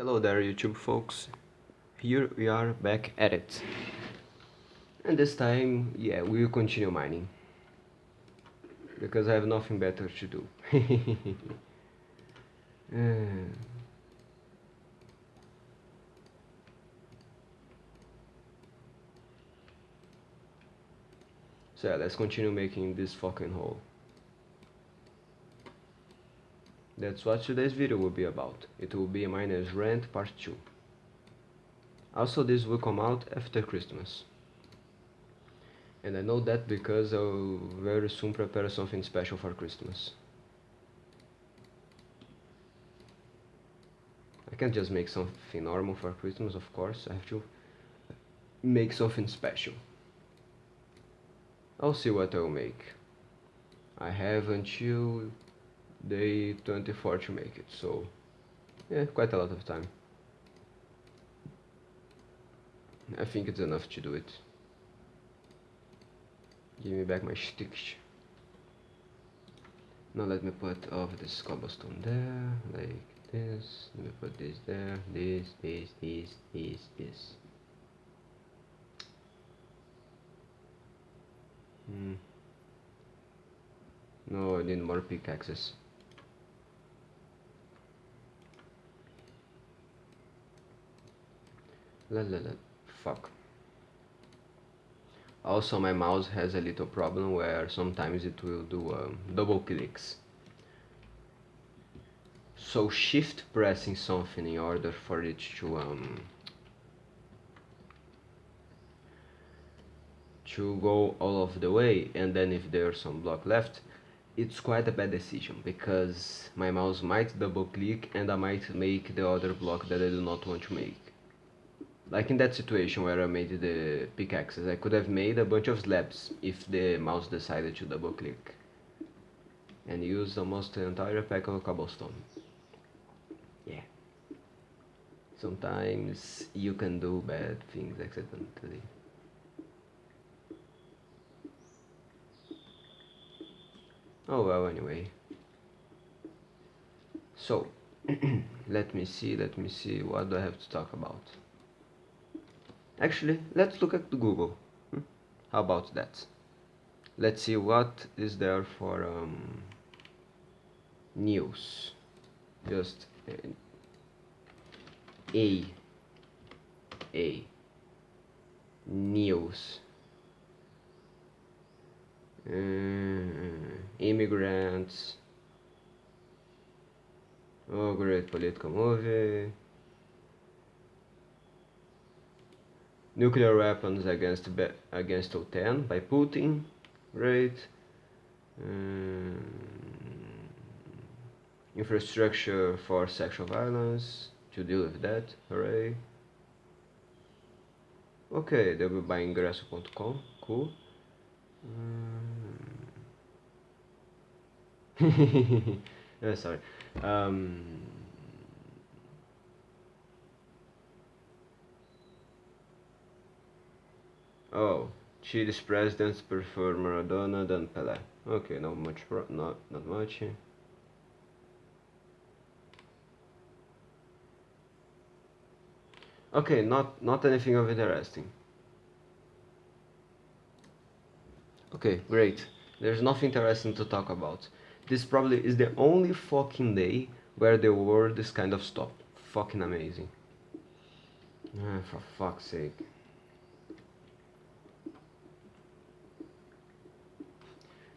Hello there YouTube folks, here we are back at it. And this time, yeah, we will continue mining. Because I have nothing better to do. uh, so yeah, let's continue making this fucking hole. That's what today's video will be about. It will be Miners Rant Part 2. Also this will come out after Christmas. And I know that because I'll very soon prepare something special for Christmas. I can't just make something normal for Christmas, of course. I have to make something special. I'll see what I'll make. I have until day 24 to make it so yeah quite a lot of time. I think it's enough to do it. Give me back my sticks. Now let me put all of this cobblestone there like this. Let me put this there this this this this this. Hmm. No I need more pickaxes Fuck. Also my mouse has a little problem where sometimes it will do um, double clicks. So shift pressing something in order for it to um, to go all of the way and then if there's some block left it's quite a bad decision because my mouse might double click and I might make the other block that I do not want to make like in that situation where I made the pickaxes, I could have made a bunch of slabs if the mouse decided to double click and use almost the entire pack of cobblestone. Yeah. Sometimes you can do bad things accidentally. Oh well anyway. So, let me see, let me see, what do I have to talk about? Actually, let's look at Google. Hmm? How about that? Let's see what is there for um, news. Just uh, A. A. News. Uh, immigrants. Oh, great political movie. Nuclear weapons against against OTAN by Putin. Great. Um, infrastructure for sexual violence to deal with that. Hooray. Okay, they'll be buying. Cool. Um, sorry. Um, Oh, Chile's presidents prefer Maradona than Pelé. Okay, not much, not not much. Okay, not not anything of interesting. Okay, great. There's nothing interesting to talk about. This probably is the only fucking day where the world is kind of stopped. Fucking amazing. Ah, for fuck's sake.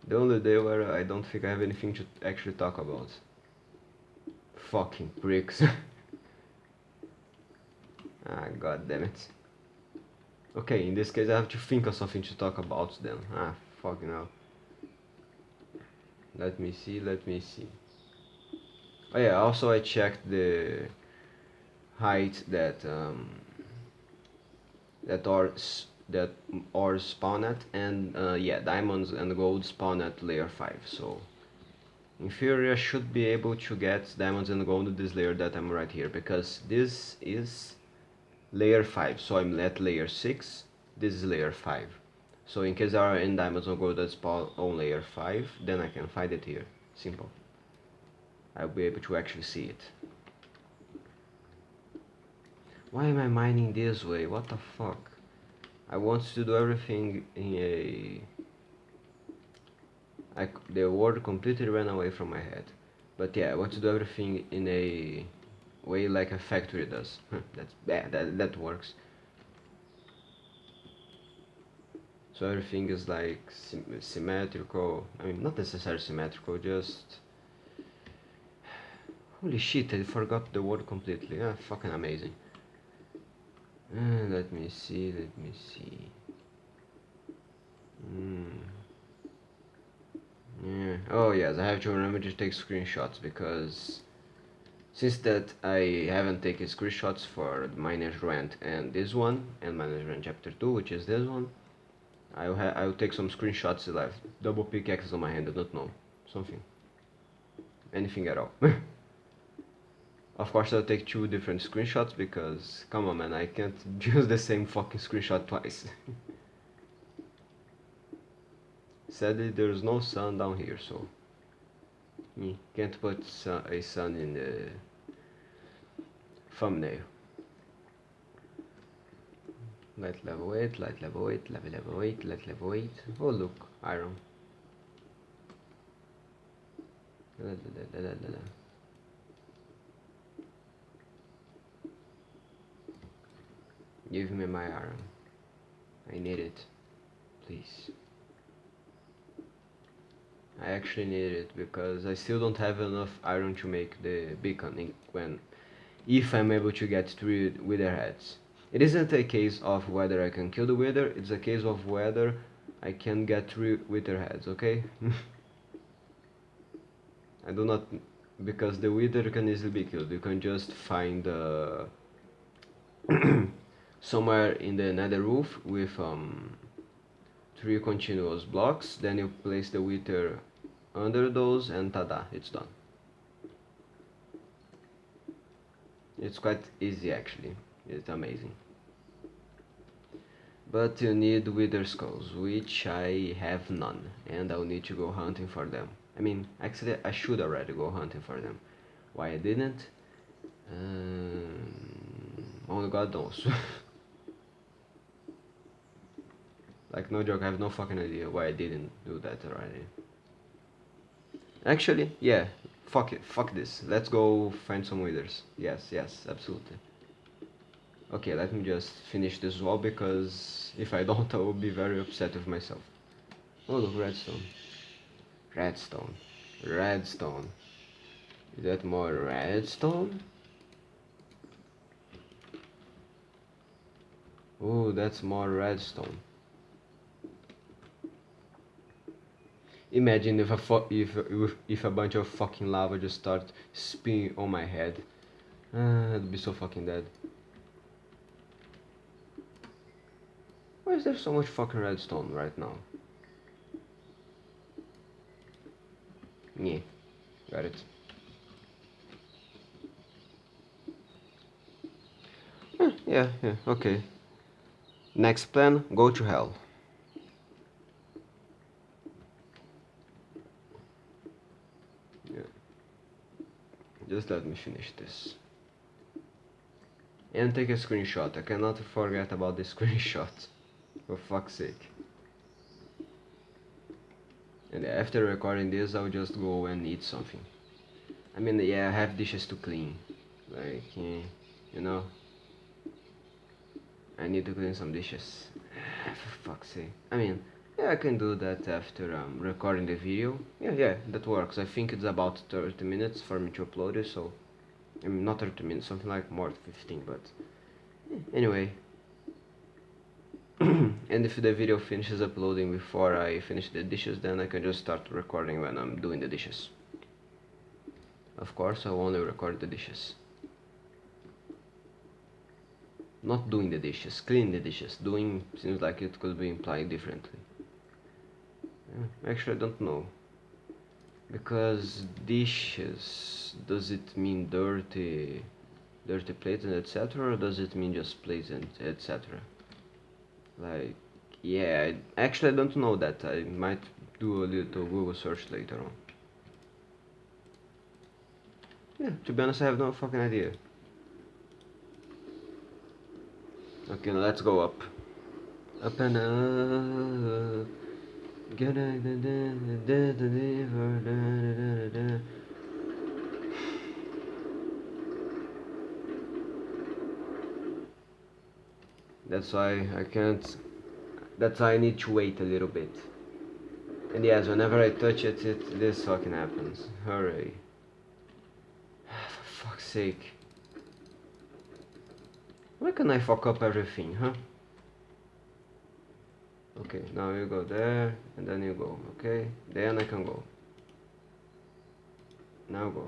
The only day where I don't think I have anything to actually talk about. Fucking pricks. ah, god damn it. Okay, in this case I have to think of something to talk about then. Ah, fucking hell. Let me see, let me see. Oh yeah, also I checked the height that um, that our that spawn at and uh, yeah diamonds and gold spawn at layer 5 so in theory I should be able to get diamonds and gold this layer that I'm right here because this is layer 5 so I'm at layer 6 this is layer 5 so in case there are any diamonds or gold that spawn on layer 5 then I can find it here. Simple. I'll be able to actually see it. Why am I mining this way? What the fuck? I want to do everything in a... I, the word completely ran away from my head. But yeah, I want to do everything in a way like a factory does. That's bad, that, that works. So everything is like symmetrical, I mean not necessarily symmetrical, just... Holy shit, I forgot the word completely, ah, fucking amazing. Uh, let me see, let me see. Mm. Yeah. Oh yes, I have to remember to take screenshots because since that I haven't taken screenshots for Miner's Rant and this one and Miner's Rant Chapter 2 which is this one I'll, I'll take some screenshots live double pickaxes on my hand I don't know something anything at all Of course I'll take two different screenshots because, come on man, I can't use the same fucking screenshot twice. Sadly there's no sun down here, so you can't put a sun in the thumbnail. Light level 8, light level 8, level level 8, light level 8. Oh look, iron. Da, da, da, Give me my iron. I need it. Please. I actually need it because I still don't have enough iron to make the beacon when if I'm able to get three wither heads. It isn't a case of whether I can kill the wither, it's a case of whether I can get three wither heads, okay? I do not because the wither can easily be killed. You can just find uh, somewhere in the nether roof with um, three continuous blocks. Then you place the wither under those and tada it's done. It's quite easy actually. It's amazing. But you need wither skulls which I have none and I'll need to go hunting for them. I mean actually I should already go hunting for them. Why I didn't? Um, only God knows Like, no joke, I have no fucking idea why I didn't do that already. Actually, yeah, fuck it, fuck this. Let's go find some withers. Yes, yes, absolutely. Okay, let me just finish this wall because if I don't, I will be very upset with myself. Oh, look, redstone. Redstone. Redstone. Is that more redstone? Oh, that's more redstone. Imagine if a if, if a bunch of fucking lava just start spinning on my head. Uh, I'd be so fucking dead. Why is there so much fucking redstone right now? Yeah, got it. yeah, yeah, okay. Next plan, go to hell. Just let me finish this. And take a screenshot. I cannot forget about the screenshot. For fuck's sake. And after recording this, I'll just go and eat something. I mean, yeah, I have dishes to clean. Like, eh, you know. I need to clean some dishes. For fuck's sake. I mean, yeah, I can do that after um, recording the video. Yeah, yeah, that works. I think it's about 30 minutes for me to upload it, so... I mean, not 30 minutes, something like more than 15, but... Anyway. and if the video finishes uploading before I finish the dishes, then I can just start recording when I'm doing the dishes. Of course, I'll only record the dishes. Not doing the dishes, clean the dishes. Doing seems like it could be implied differently. Actually, I don't know. Because dishes, does it mean dirty, dirty plates and etc. or does it mean just plates and etc. Like, yeah, actually I don't know that. I might do a little Google search later on. Yeah, to be honest, I have no fucking idea. Okay, now let's go up. Up and up. That's why I can't. That's why I need to wait a little bit. And yes, whenever I touch it, it this fucking happens. Hurry. For fuck's sake. Why can I fuck up everything, huh? Okay, now you go there, and then you go, okay? Then I can go. Now go.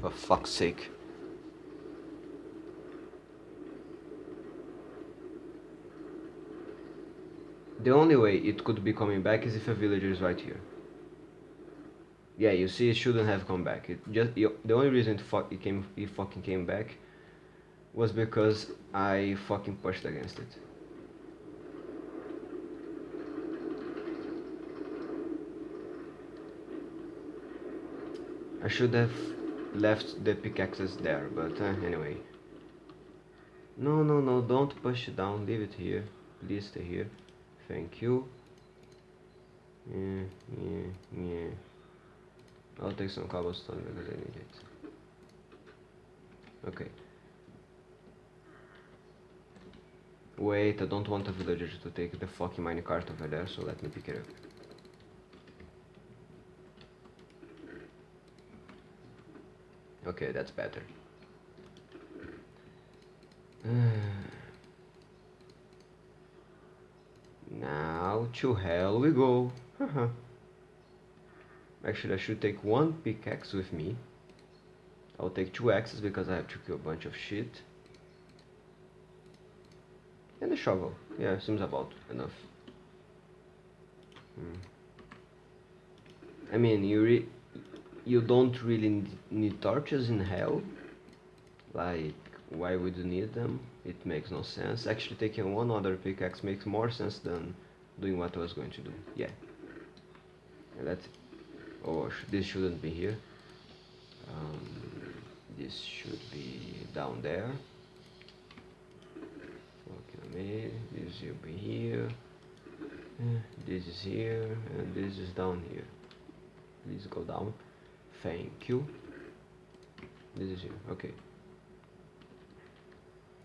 For fuck's sake. The only way it could be coming back is if a villager is right here. Yeah, you see, it shouldn't have come back. It just the only reason it, fuck, it came, it fucking came back, was because I fucking pushed against it. I should have left the pickaxes there, but uh, anyway. No, no, no, don't push it down, leave it here. Please stay here. Thank you. Yeah, yeah, yeah. I'll take some cobblestone because I need it. Okay. Wait, I don't want the villagers to take the fucking minecart over there, so let me pick it up. Okay, that's better. now to hell we go. Actually, I should take one pickaxe with me. I'll take two axes because I have to kill a bunch of shit. And a shovel. Yeah, seems about enough. Hmm. I mean, you re you don't really need torches in hell. Like, why would you need them? It makes no sense. Actually, taking one other pickaxe makes more sense than doing what I was going to do. Yeah. And. Oh, this shouldn't be here. Um, this should be down there. Okay, this will be here. This is here, and this is down here. Please go down. Thank you. This is you Okay.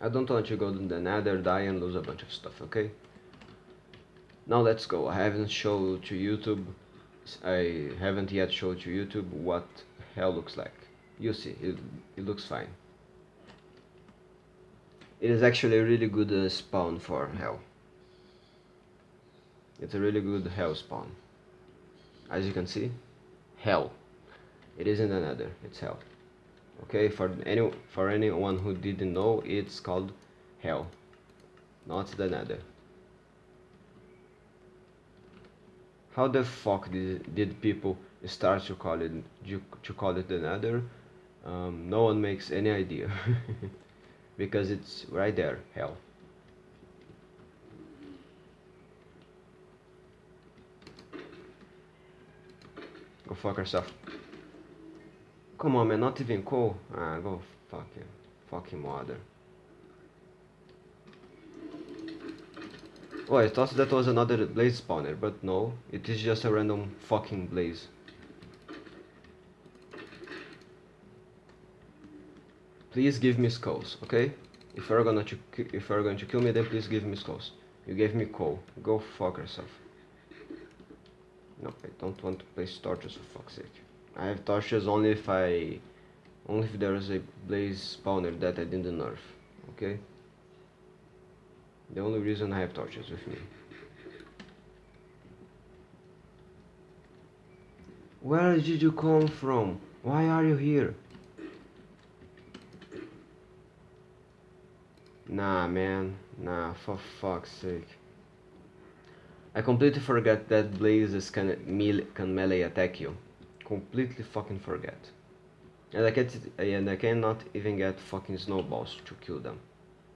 I don't want you to go to the nether, die and lose a bunch of stuff, okay? Now let's go. I haven't showed to YouTube, I haven't yet showed to YouTube what hell looks like. You see, it, it looks fine. It is actually a really good uh, spawn for hell. It's a really good hell spawn. As you can see, hell. It isn't another it's hell. Okay, for any for anyone who didn't know, it's called hell, not the nether. How the fuck did, did people start to call it to call it the nether? Um, no one makes any idea. because it's right there, hell. Go fuck yourself. Come on, man, not even cool. Ah, go fuck you. Fucking mother. Oh, I thought that was another blaze spawner, but no, it is just a random fucking blaze. Please give me skulls, okay? If you're gonna to, if you're going to kill me, then please give me skulls. You gave me coal. Go fuck yourself. No, I don't want to place torches for fuck's sake. I have torches only if I... Only if there is a blaze spawner that I didn't nerf. Okay? The only reason I have torches with me. Where did you come from? Why are you here? Nah, man. Nah, for fuck's sake. I completely forgot that blazes can, melee, can melee attack you. Completely fucking forget. And I, get, and I cannot even get fucking snowballs to kill them.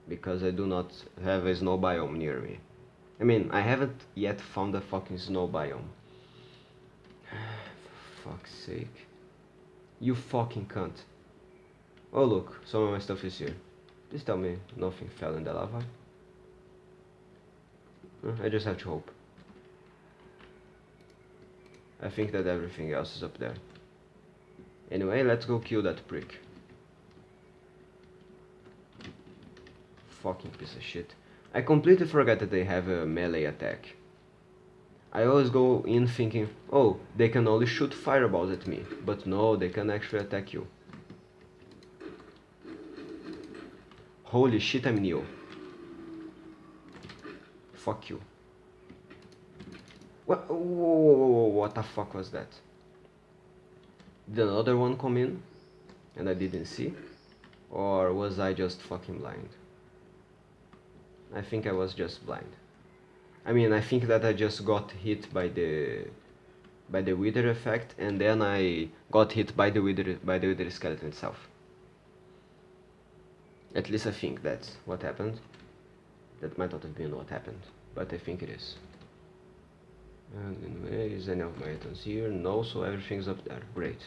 Because I do not have a snow biome near me. I mean, I haven't yet found a fucking snow biome. For fuck's sake. You fucking cunt. Oh look, some of my stuff is here. Please tell me nothing fell in the lava. Uh, I just have to hope. I think that everything else is up there. Anyway, let's go kill that prick. Fucking piece of shit. I completely forgot that they have a melee attack. I always go in thinking, oh, they can only shoot fireballs at me. But no, they can actually attack you. Holy shit, I'm new. Fuck you. What, whoa, whoa, whoa, what the fuck was that? Did another one come in and I didn't see? Or was I just fucking blind? I think I was just blind. I mean, I think that I just got hit by the by the wither effect and then I got hit by the wither by the wither skeleton itself. At least I think that's what happened. That might not have been what happened, but I think it is. And anyway, is any of my items here? No, so everything's up there. Great.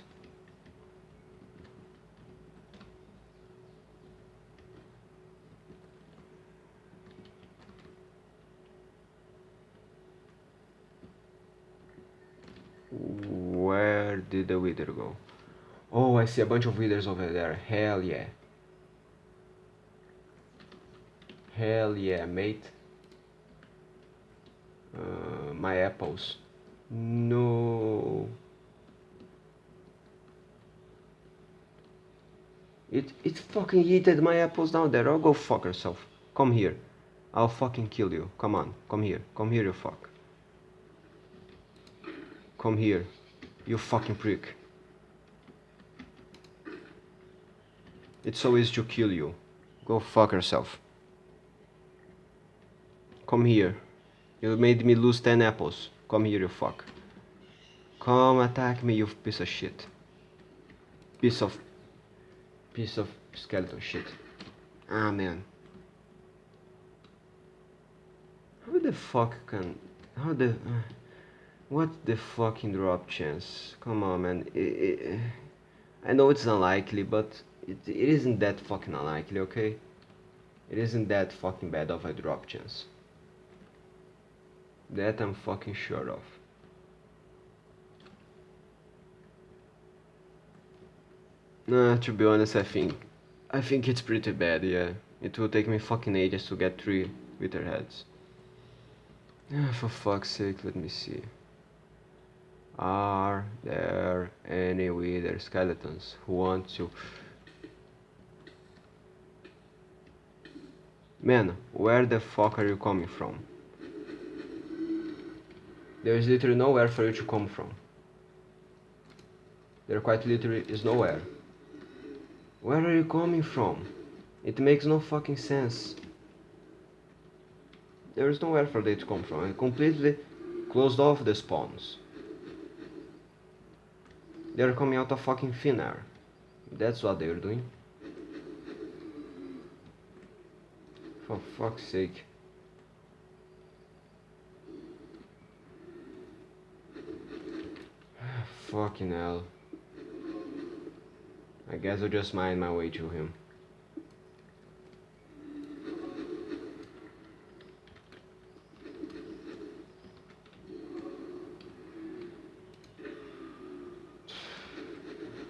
Where did the wither go? Oh, I see a bunch of withers over there. Hell yeah. Hell yeah, mate. Uh, my apples. No. It it fucking yeeted my apples down there. I'll go fuck yourself. Come here. I'll fucking kill you. Come on. Come here. Come here, you fuck. Come here. You fucking prick. It's so easy to kill you. Go fuck yourself. Come here. You made me lose 10 apples. Come here, you fuck. Come attack me, you piece of shit. Piece of... Piece of skeleton shit. Ah, man. How the fuck can... How the... Uh, what the fucking drop chance? Come on, man. It, it, I know it's unlikely, but it, it isn't that fucking unlikely, okay? It isn't that fucking bad of a drop chance. That I'm fucking sure of. Nah, to be honest, I think... I think it's pretty bad, yeah. It will take me fucking ages to get three wither heads. Ah, for fuck's sake, let me see. Are there any wither skeletons who want to... Man, where the fuck are you coming from? There is literally nowhere for you to come from. There quite literally is nowhere. Where are you coming from? It makes no fucking sense. There is nowhere for they to come from. I completely closed off the spawns. They're coming out of fucking thin air. That's what they're doing. For fuck's sake. Fucking hell. I guess I'll just mine my way to him.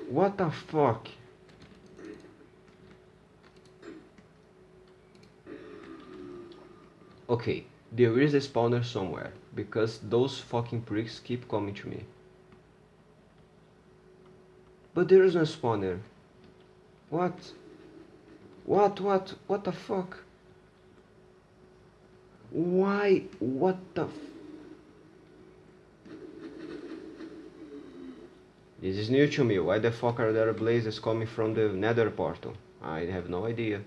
What the fuck? Okay, there is a spawner somewhere, because those fucking pricks keep coming to me. But there is no spawner. What? What, what, what the fuck? Why? What the This is new to me. Why the fuck are there blazes coming from the nether portal? I have no idea.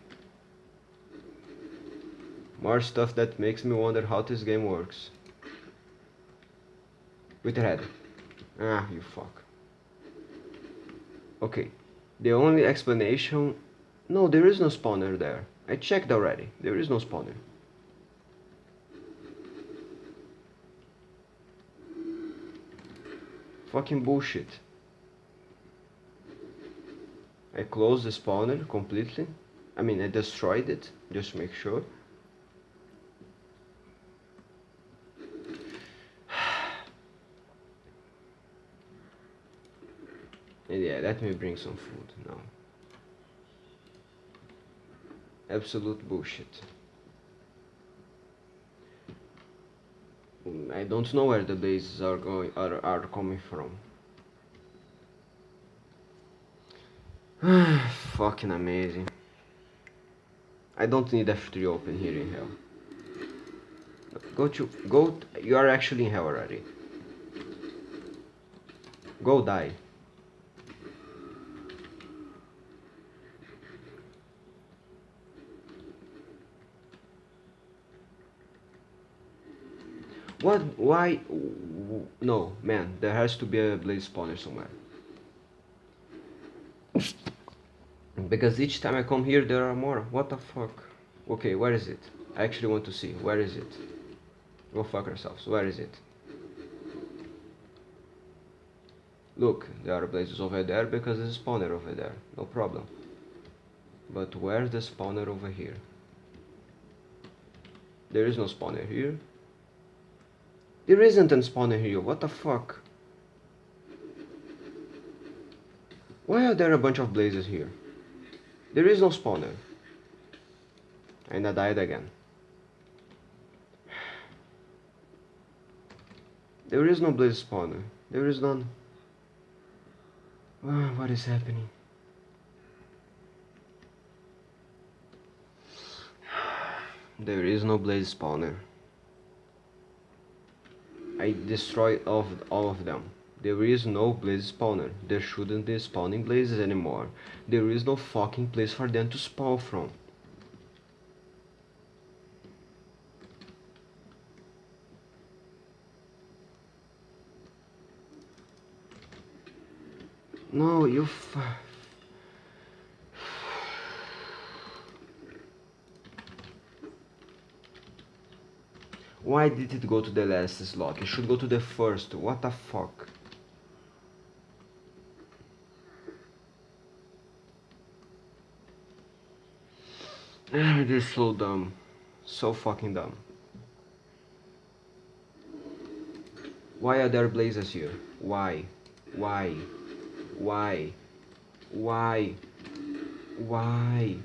More stuff that makes me wonder how this game works. Wither head. Ah, you fuck. Okay. The only explanation... No, there is no spawner there. I checked already. There is no spawner. Fucking bullshit. I closed the spawner completely. I mean, I destroyed it, just to make sure. And yeah, let me bring some food now. Absolute bullshit. I don't know where the bases are going are, are coming from. Fucking amazing. I don't need F3 open here in hell. Go to go you are actually in hell already. Go die. What? Why? No, man. There has to be a blaze spawner somewhere. Because each time I come here, there are more. What the fuck? Okay, where is it? I actually want to see. Where is it? Go fuck yourselves. Where is it? Look, there are blazes over there because there's a spawner over there. No problem. But where's the spawner over here? There is no spawner here. There isn't a spawner here, what the fuck? Why are there a bunch of blazes here? There is no spawner. And I died again. There is no blaze spawner. There is none. Oh, what is happening? There is no blaze spawner. I destroy all of, all of them. There is no blaze spawner. There shouldn't be spawning blazes anymore. There is no fucking place for them to spawn from. No, you Why did it go to the last slot? It should go to the first. What the fuck? Is so dumb. So fucking dumb. Why are there blazes here? Why? Why? Why? Why? Why?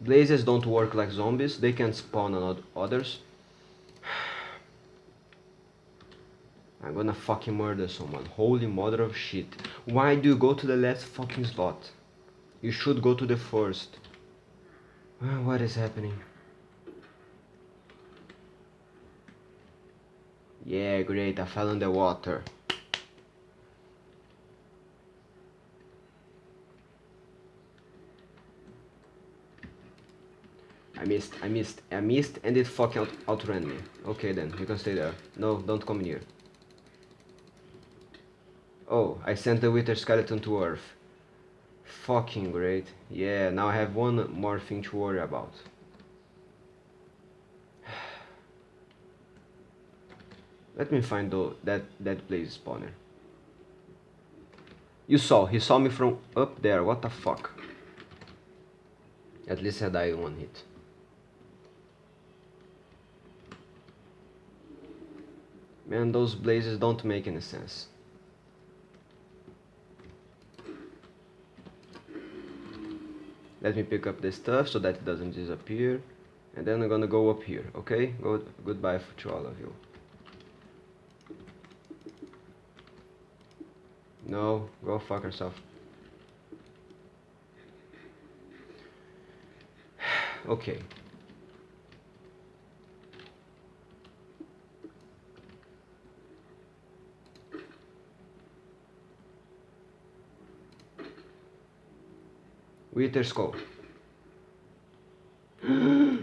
Blazes don't work like zombies. They can spawn on others. I'm gonna fucking murder someone. Holy mother of shit. Why do you go to the last fucking slot? You should go to the first. Ah, what is happening? Yeah, great, I fell in the water. I missed, I missed, I missed and it fucking out outran me. Okay then, you can stay there. No, don't come near. Oh, I sent the wither skeleton to Earth. Fucking great. Yeah, now I have one more thing to worry about. Let me find the, that, that blaze spawner. You saw, he saw me from up there, what the fuck? At least I died one hit. Man, those blazes don't make any sense. Let me pick up this stuff so that it doesn't disappear. And then I'm gonna go up here okay? Go goodbye to all of you. No go fuck yourself. Okay Wither skull.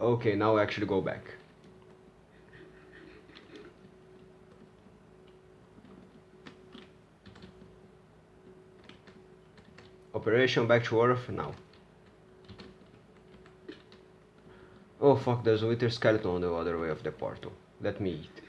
okay, now actually go back. Operation back to Earth now. Oh fuck, there's a wither skeleton on the other way of the portal. Let me eat.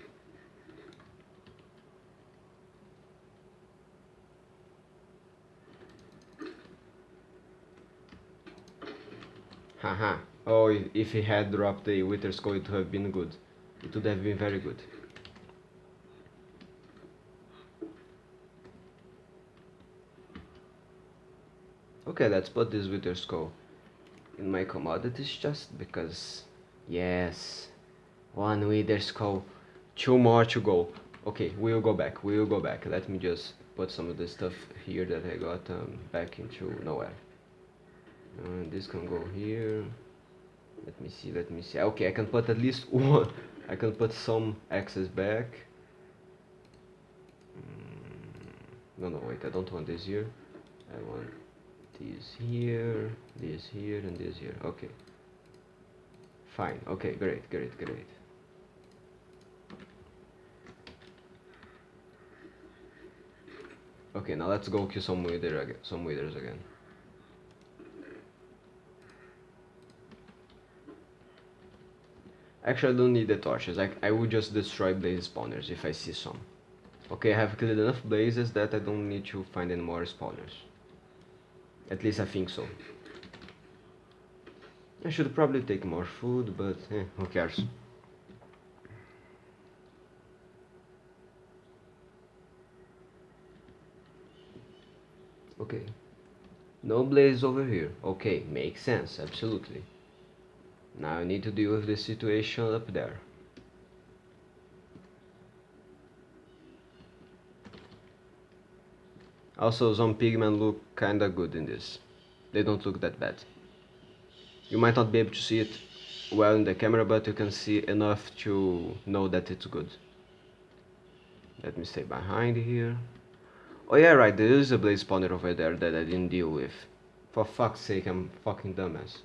If he had dropped the Wither Skull, it would have been good. It would have been very good. Okay, let's put this Wither Skull in my commodities just because... Yes, one Wither Skull, two more to go. Okay, we'll go back, we'll go back. Let me just put some of the stuff here that I got um, back into nowhere. Uh, this can go here. Let me see, let me see. Okay, I can put at least one. I can put some access back. Mm, no, no, wait, I don't want this here. I want this here, this here, and this here. Okay. Fine. Okay, great, great, great. Okay, now let's go kill some wither again, some withers again. Actually, I don't need the torches. I, I would just destroy blaze spawners if I see some. Okay, I have killed enough blazes that I don't need to find any more spawners. At least I think so. I should probably take more food, but eh, who cares. Okay. No blaze over here. Okay, makes sense, absolutely. Now I need to deal with the situation up there. Also, some pigmen look kinda good in this. They don't look that bad. You might not be able to see it well in the camera, but you can see enough to know that it's good. Let me stay behind here. Oh yeah, right, there is a blaze spawner over there that I didn't deal with. For fuck's sake, I'm fucking dumbass.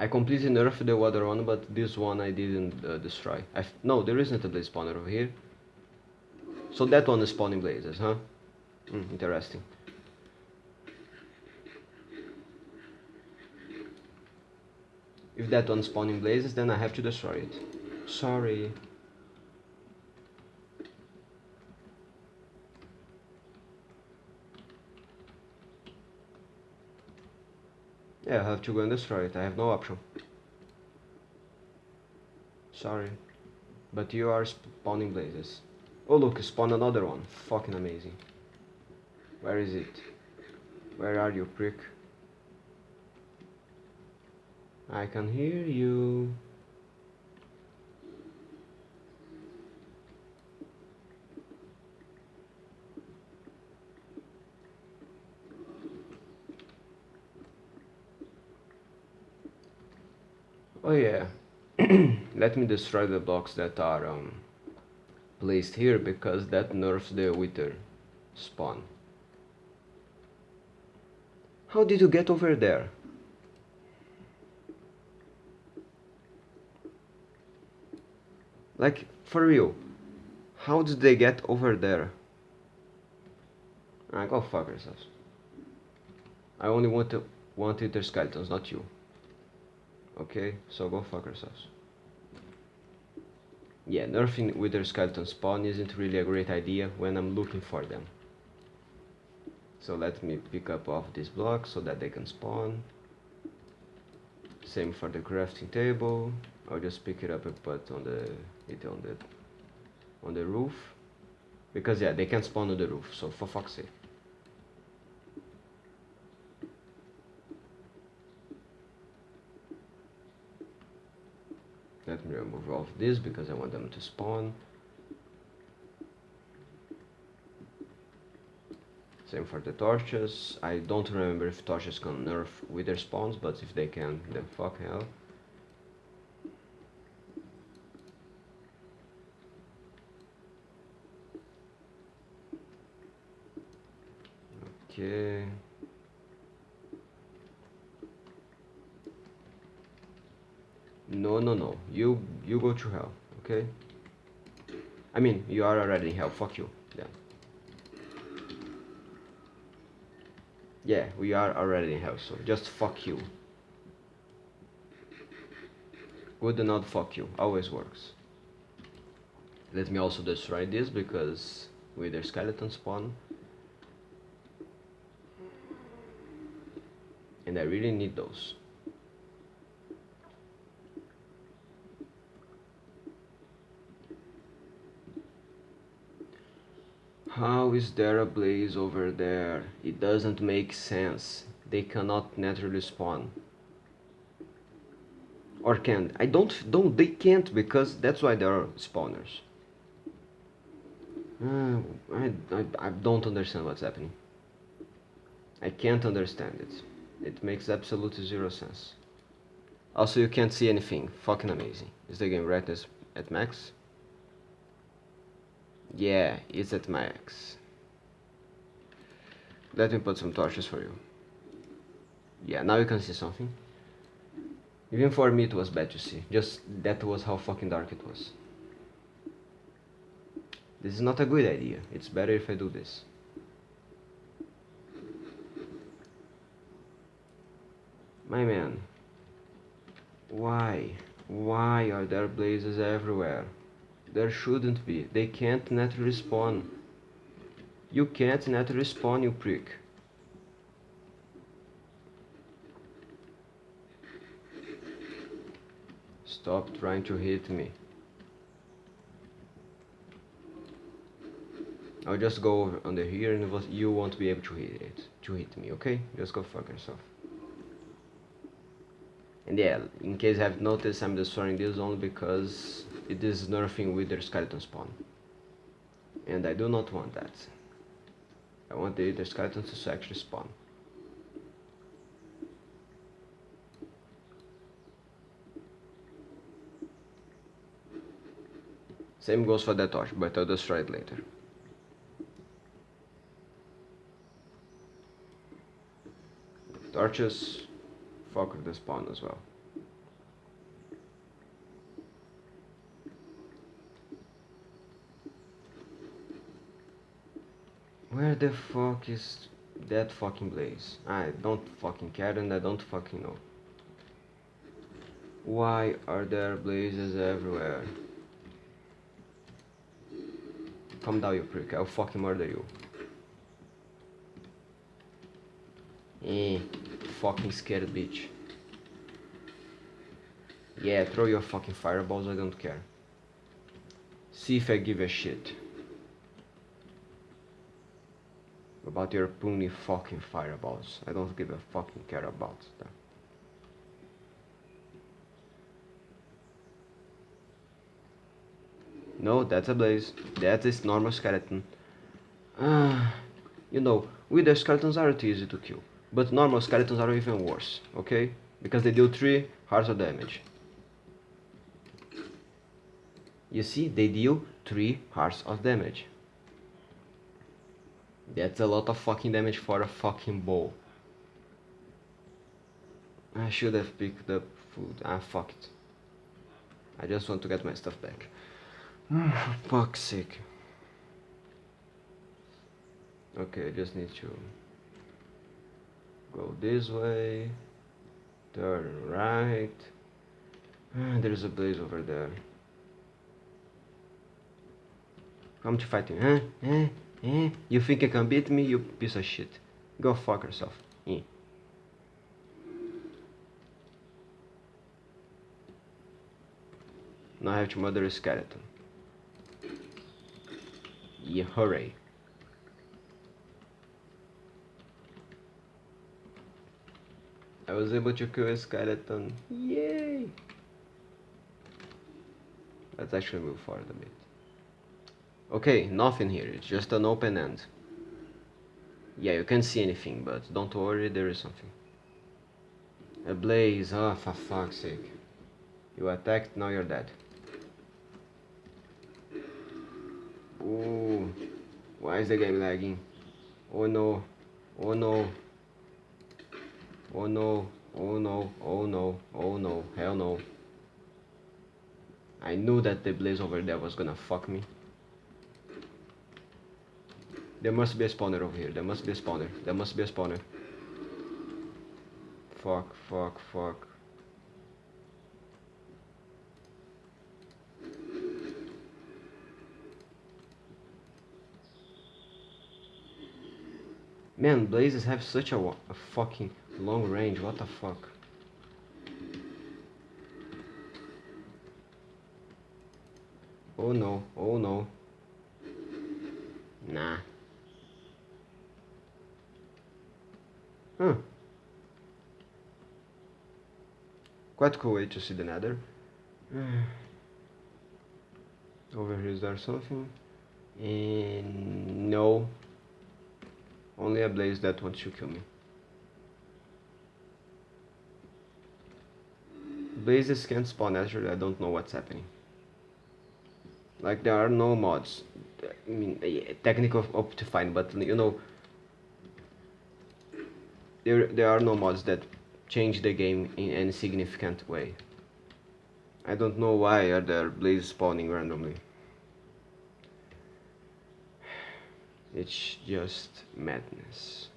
I completely nerfed the other one, but this one I didn't uh, destroy. I no, there isn't a blaze spawner over here. So that one is spawning blazes, huh? Mm, interesting. If that one's spawning blazes, then I have to destroy it. Sorry. Yeah, I have to go and destroy it. I have no option. Sorry. But you are spawning blazes. Oh look, spawn another one. Fucking amazing. Where is it? Where are you, prick? I can hear you. Oh yeah, let me destroy the blocks that are um, placed here because that nerfs the wither spawn. How did you get over there? Like, for real, how did they get over there? Ah, go fuck yourselves. I only want to want wither skeletons, not you. Okay, so go fuck yourselves. Yeah, nerfing wither skeleton spawn isn't really a great idea when I'm looking for them. So let me pick up off this block so that they can spawn. Same for the crafting table. I'll just pick it up and put on the it on the on the roof. Because yeah, they can spawn on the roof, so for fuck's sake. let me remove all of this because I want them to spawn. Same for the torches. I don't remember if torches can nerf wither spawns but if they can then fuck hell. Okay No, no, no. You you go to hell, okay? I mean, you are already in hell. Fuck you. Yeah. Yeah, we are already in hell, so just fuck you. Good and not fuck you. Always works. Let me also destroy this because wither skeleton spawn. And I really need those. How is there a blaze over there? It doesn't make sense. They cannot naturally spawn. Or can? I don't, don't, they can't because that's why there are spawners. Uh, I, I, I don't understand what's happening. I can't understand it. It makes absolutely zero sense. Also, you can't see anything. Fucking amazing. Is the game brightness at max? Yeah, it's at max. Let me put some torches for you. Yeah, now you can see something. Even for me it was bad to see. Just that was how fucking dark it was. This is not a good idea. It's better if I do this. My man. Why? Why are there blazes everywhere? There shouldn't be. They can't naturally spawn. You can't naturally spawn, you prick. Stop trying to hit me. I'll just go under here and you won't be able to hit it, to hit me, okay? Just go fuck yourself. And yeah, in case you have noticed, I'm destroying this only because it is nerfing wither skeleton spawn. And I do not want that. I want the wither skeletons to actually spawn. Same goes for that torch, but I'll destroy it later. Torches, fuck with the spawn as well. Where the fuck is that fucking blaze? I don't fucking care and I don't fucking know. Why are there blazes everywhere? Calm down you prick, I'll fucking murder you. Eh, fucking scared bitch. Yeah, throw your fucking fireballs, I don't care. See if I give a shit. About your puny fucking fireballs. I don't give a fucking care about them. No, that's a blaze. That is normal skeleton. Uh, you know, wither skeletons aren't easy to kill. But normal skeletons are even worse, okay? Because they deal 3 hearts of damage. You see, they deal 3 hearts of damage. That's a lot of fucking damage for a fucking bow. I should have picked up food. Ah, fuck it. I just want to get my stuff back. For fuck's sake. Okay, I just need to go this way, turn right. Ah, there's a blaze over there. Come to fight me, huh? Eh? Eh? You think you can beat me, you piece of shit. Go fuck yourself. Eh. Now I have to murder a skeleton. Yeah, hooray. I was able to kill a skeleton. Yay! Let's actually move forward a bit. Okay, nothing here, it's just an open end. Yeah, you can't see anything, but don't worry, there is something. A blaze, oh for fuck's sake. You attacked, now you're dead. Ooh, why is the game lagging? Oh no, oh no. Oh no, oh no, oh no, oh no, hell no. I knew that the blaze over there was gonna fuck me. There must be a spawner over here. There must be a spawner. There must be a spawner. Fuck, fuck, fuck. Man, blazes have such a, a fucking long range. What the fuck? Oh no, oh no. Nah. Huh. Quite cool way to see the nether. Hmm. Over here is there something? And no. Only a blaze that wants to kill me. Blazes can't spawn naturally, I don't know what's happening. Like there are no mods. I mean, yeah, technical Optifine, but you know, there there are no mods that change the game in any significant way. I don't know why are there blazes spawning randomly. It's just madness.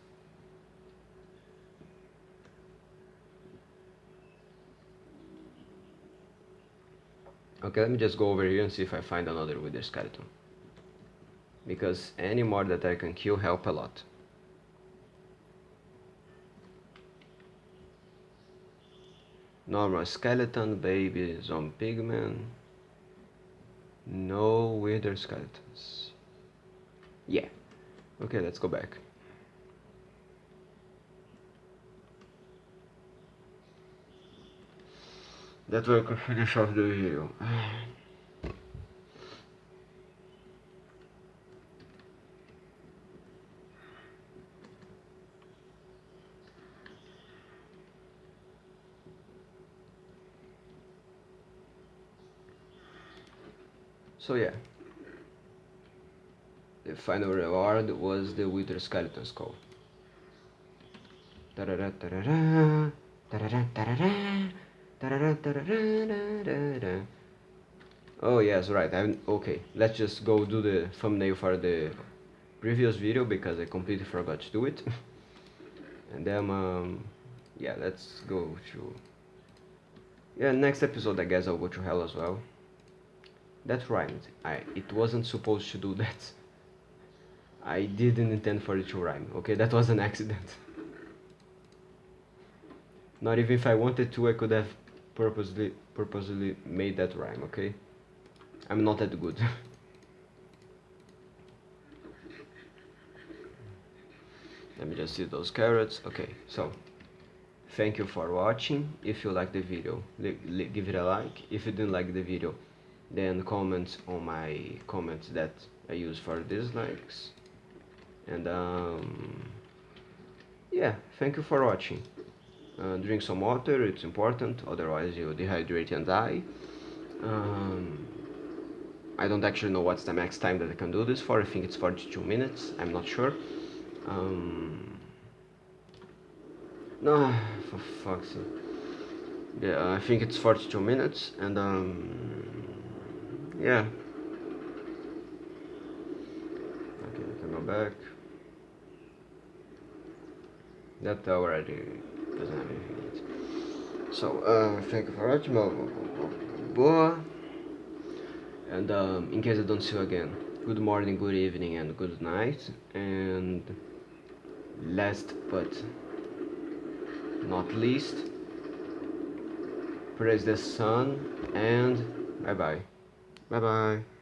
Okay, let me just go over here and see if I find another wither skeleton. Because any more that I can kill help a lot. Normal skeleton, baby, zombie pigman. No wither skeletons. Yeah. Okay, let's go back. That can finish off the video. So yeah, the final reward was the Wither Skeleton Skull. Oh yes, right. I'm okay. Let's just go do the thumbnail for the previous video because I completely forgot to do it. and then um, yeah, let's go to yeah next episode. I guess I'll go to hell as well. That rhymed. I it wasn't supposed to do that. I didn't intend for it to rhyme. Okay, that was an accident. Not even if I wanted to, I could have purposely purposely made that rhyme okay I'm not that good let me just see those carrots okay so thank you for watching if you like the video give it a like if you didn't like the video then comment on my comments that I use for dislikes and um, yeah thank you for watching uh, drink some water, it's important, otherwise you dehydrate and die. Um, I don't actually know what's the max time that I can do this for, I think it's 42 minutes, I'm not sure. Um, no, for fuck's sake. Yeah, I think it's 42 minutes, and um, yeah. Okay, I can go back. That tower already doesn't have anything yet. So, uh, thank you for watching. Boa. And um, in case I don't see you again, good morning, good evening, and good night. And last but not least, praise the sun and bye bye. Bye bye.